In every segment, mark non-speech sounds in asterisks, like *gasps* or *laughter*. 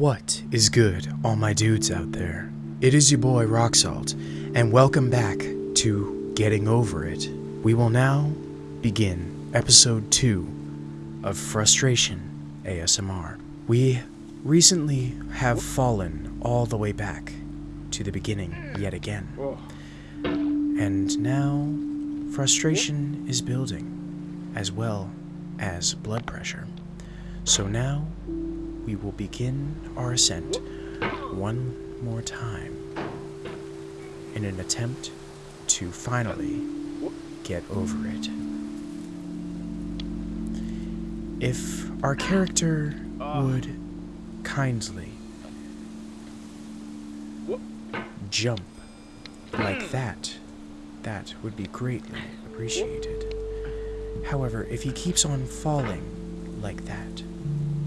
What is good, all my dudes out there? It is your boy Rock Salt, and welcome back to Getting Over It. We will now begin episode 2 of Frustration ASMR. We recently have fallen all the way back to the beginning yet again. And now, frustration is building, as well as blood pressure. So now, we will begin our ascent one more time in an attempt to finally get over it. If our character would kindly jump like that, that would be greatly appreciated. However, if he keeps on falling like that,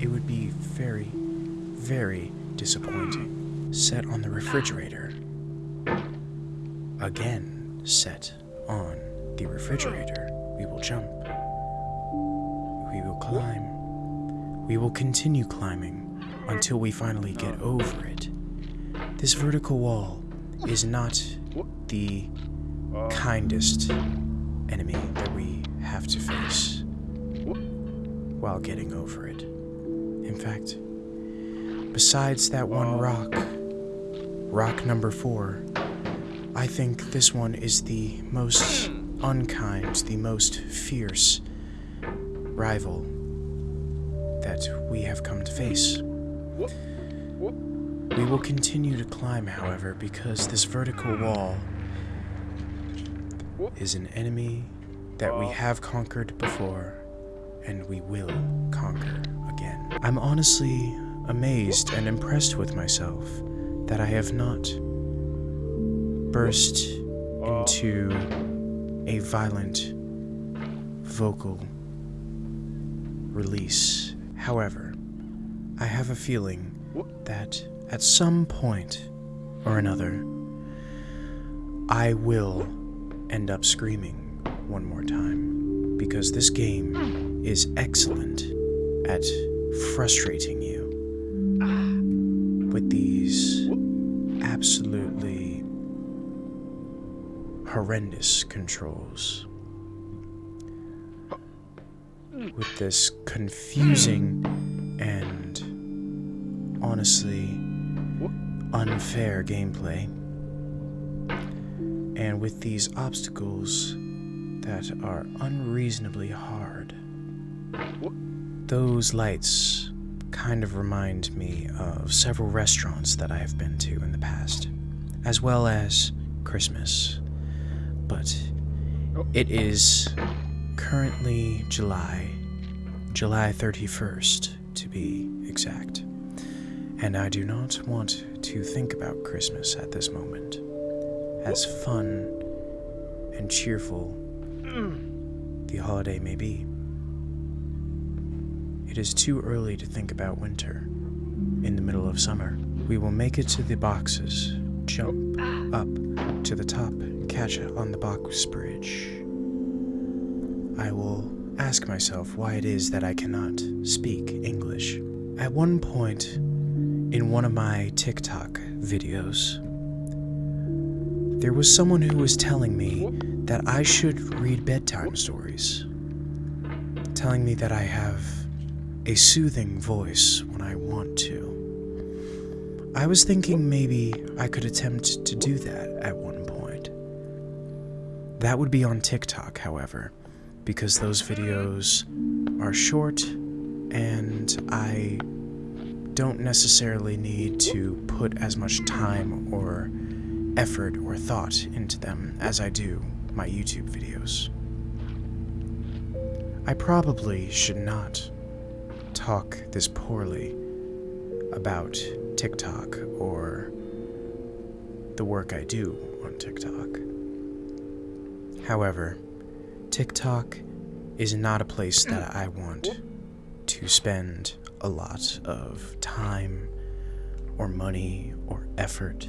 it would be very, very disappointing. Set on the refrigerator. Again, set on the refrigerator. We will jump. We will climb. We will continue climbing until we finally get over it. This vertical wall is not the kindest enemy that we have to face while getting over it. In fact, besides that one rock, rock number four, I think this one is the most unkind, the most fierce rival that we have come to face. We will continue to climb, however, because this vertical wall is an enemy that we have conquered before and we will conquer again. I'm honestly amazed and impressed with myself that I have not burst into a violent vocal release. However, I have a feeling that at some point or another, I will end up screaming one more time because this game is excellent at frustrating you with these absolutely horrendous controls. With this confusing and honestly unfair gameplay. And with these obstacles that are unreasonably hard. Those lights kind of remind me of several restaurants that I have been to in the past, as well as Christmas. But oh. it is currently July, July 31st to be exact, and I do not want to think about Christmas at this moment. As fun and cheerful the holiday may be. It is too early to think about winter. In the middle of summer, we will make it to the boxes, jump up to the top, catch it on the box bridge. I will ask myself why it is that I cannot speak English. At one point in one of my TikTok videos, there was someone who was telling me that I should read bedtime stories, telling me that I have a soothing voice when I want to. I was thinking maybe I could attempt to do that at one point. That would be on TikTok, however, because those videos are short and I don't necessarily need to put as much time or effort or thought into them as I do my YouTube videos. I probably should not talk this poorly about TikTok or the work I do on TikTok. However, TikTok is not a place that mm. I want to spend a lot of time or money or effort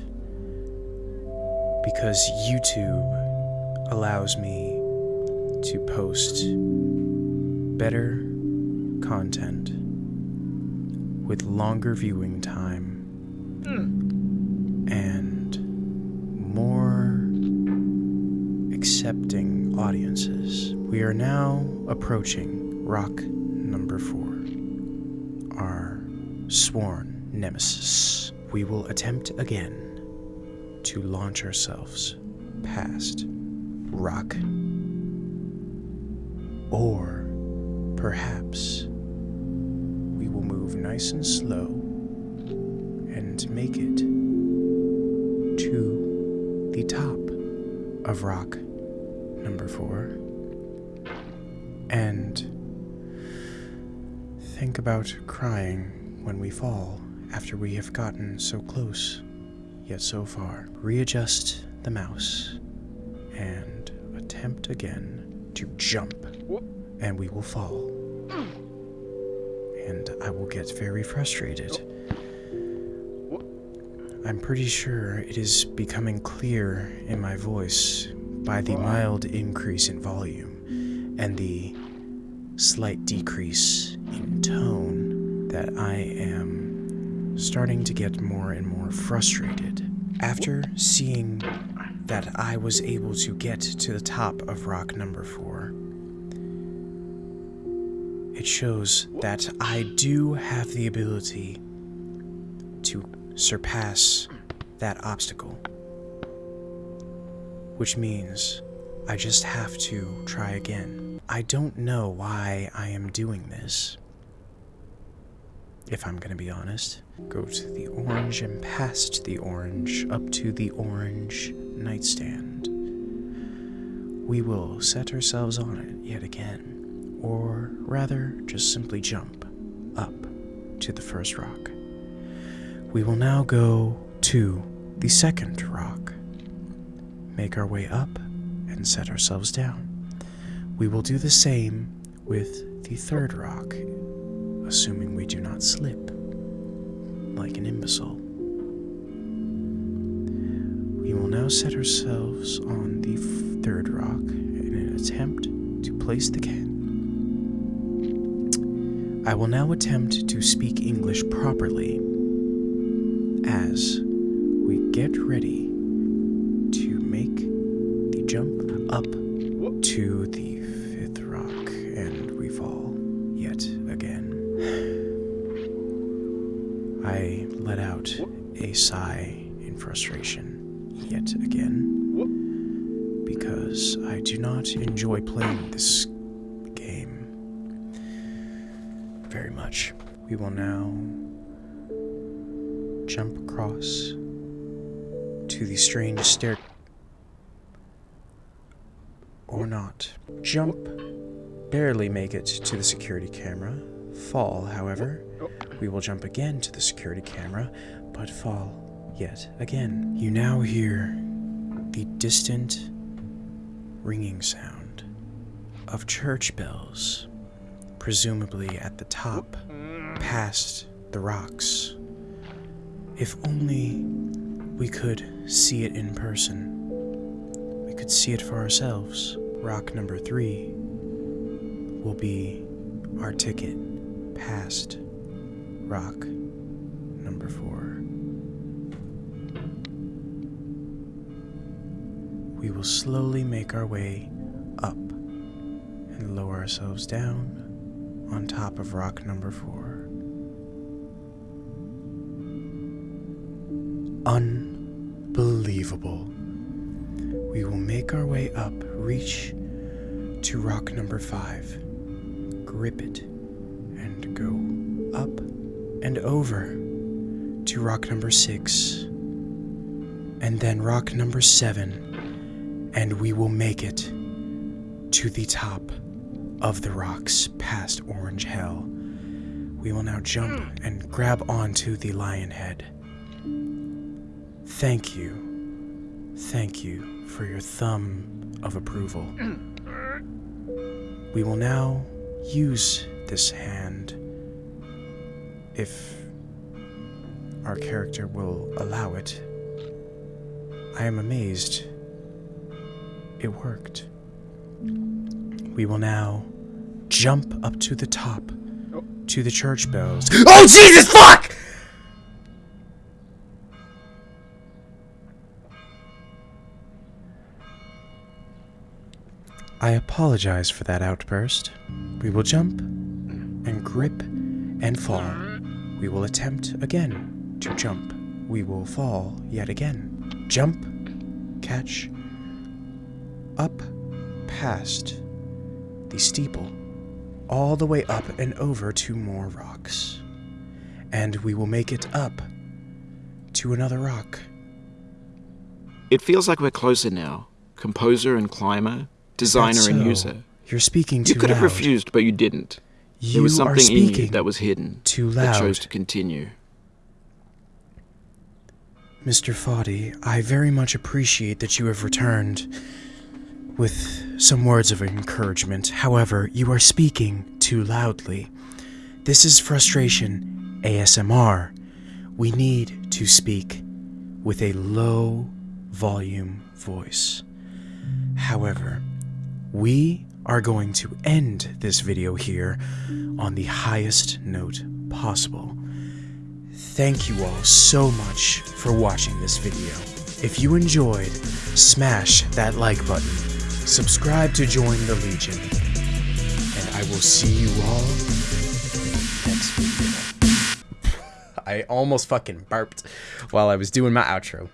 because YouTube allows me to post better content with longer viewing time hmm. and more accepting audiences. We are now approaching rock number four, our sworn nemesis. We will attempt again to launch ourselves past rock. Or perhaps we will move nice and slow and make it to the top of rock number four and think about crying when we fall after we have gotten so close yet so far. Readjust the mouse and attempt again to jump, and we will fall. And I will get very frustrated. I'm pretty sure it is becoming clear in my voice by the mild increase in volume and the slight decrease in tone that I am starting to get more and more frustrated. After seeing that I was able to get to the top of rock number four, it shows that I do have the ability to surpass that obstacle. Which means I just have to try again. I don't know why I am doing this. If I'm gonna be honest, go to the orange and past the orange up to the orange nightstand. We will set ourselves on it yet again, or rather, just simply jump up to the first rock. We will now go to the second rock, make our way up, and set ourselves down. We will do the same with the third rock, assuming we do not slip like an imbecile. We will now set ourselves on the third rock in an attempt to place the can. I will now attempt to speak English properly as we get ready I let out a sigh in frustration yet again because I do not enjoy playing this game very much. We will now jump across to the strange stair. Or not. Jump, barely make it to the security camera. Fall, however. Oh. We will jump again to the security camera, but fall yet again. You now hear the distant ringing sound of church bells, presumably at the top, oh. past the rocks. If only we could see it in person. We could see it for ourselves. Rock number three will be our ticket past rock number four. We will slowly make our way up and lower ourselves down on top of rock number four. Unbelievable. We will make our way up, reach to rock number five, grip it, go up and over to rock number six, and then rock number seven, and we will make it to the top of the rocks past Orange Hell. We will now jump and grab onto the lion head. Thank you. Thank you for your thumb of approval. *clears throat* We will now use this hand if our character will allow it. I am amazed. It worked. We will now jump up to the top to the church bells. *gasps* Oh, Jesus, fuck! I apologize for that outburst. We will jump and grip and fall. We will attempt again to jump. We will fall yet again. Jump, catch, up past the steeple, all the way up and over to more rocks. And we will make it up to another rock. It feels like we're closer now. Composer and climber, designer That's and user. You're speaking too You could have refused, but you didn't. You there was are something in you speaking that was hidden too that loud. chose to continue. Mr. Foddy, I very much appreciate that you have returned with some words of encouragement. However, you are speaking too loudly. This is frustration ASMR. We need to speak with a low volume voice. However, we are going to end this video here on the highest note possible. Thank you all so much for watching this video. If you enjoyed, smash that like button, subscribe to join the Legion, and I will see you all next video. *laughs* I almost fucking burped while I was doing my outro.